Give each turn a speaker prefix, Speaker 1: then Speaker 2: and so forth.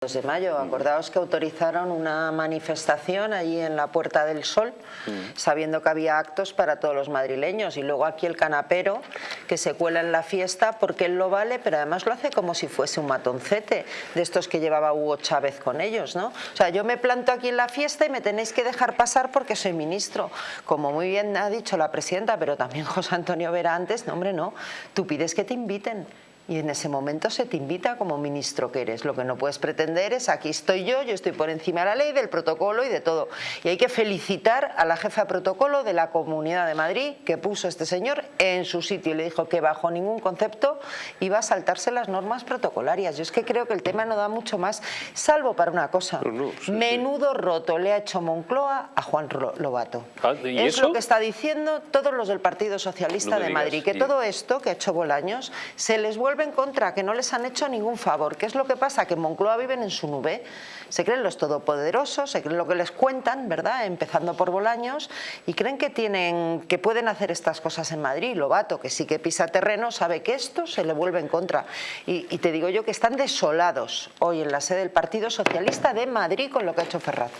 Speaker 1: de mayo, acordaos que autorizaron una manifestación allí en la Puerta del Sol, sabiendo que había actos para todos los madrileños. Y luego aquí el canapero que se cuela en la fiesta porque él lo vale, pero además lo hace como si fuese un matoncete de estos que llevaba Hugo Chávez con ellos, ¿no? O sea, yo me planto aquí en la fiesta y me tenéis que dejar pasar porque soy ministro, como muy bien ha dicho la presidenta, pero también José Antonio Vera antes, no hombre, no, tú pides que te inviten y en ese momento se te invita como ministro que eres. Lo que no puedes pretender es aquí estoy yo, yo estoy por encima de la ley, del protocolo y de todo. Y hay que felicitar a la jefa de protocolo de la Comunidad de Madrid que puso a este señor en su sitio y le dijo que bajo ningún concepto iba a saltarse las normas protocolarias. Yo es que creo que el tema no da mucho más, salvo para una cosa.
Speaker 2: No, no, sí,
Speaker 1: Menudo roto le ha hecho Moncloa a Juan Lobato.
Speaker 2: Ah, ¿y
Speaker 1: es
Speaker 2: eso?
Speaker 1: lo que está diciendo todos los del Partido Socialista
Speaker 2: No
Speaker 1: de
Speaker 2: digas,
Speaker 1: Madrid, que
Speaker 2: y-
Speaker 1: todo esto que ha hecho Bolaños se les vuelve en contra, que no les han hecho ningún favor. ¿Qué es lo que pasa? Que en Moncloa viven en su nube, se creen los todopoderosos, se creen lo que les cuentan, ¿verdad? Empezando por Bolaños, y creen que tienen, que pueden hacer estas cosas en Madrid. Lobato, que sí que pisa terreno, sabe que esto se le vuelve en contra. Y te digo yo que están desolados hoy en la sede del Partido Socialista de Madrid con lo que ha hecho Ferraz.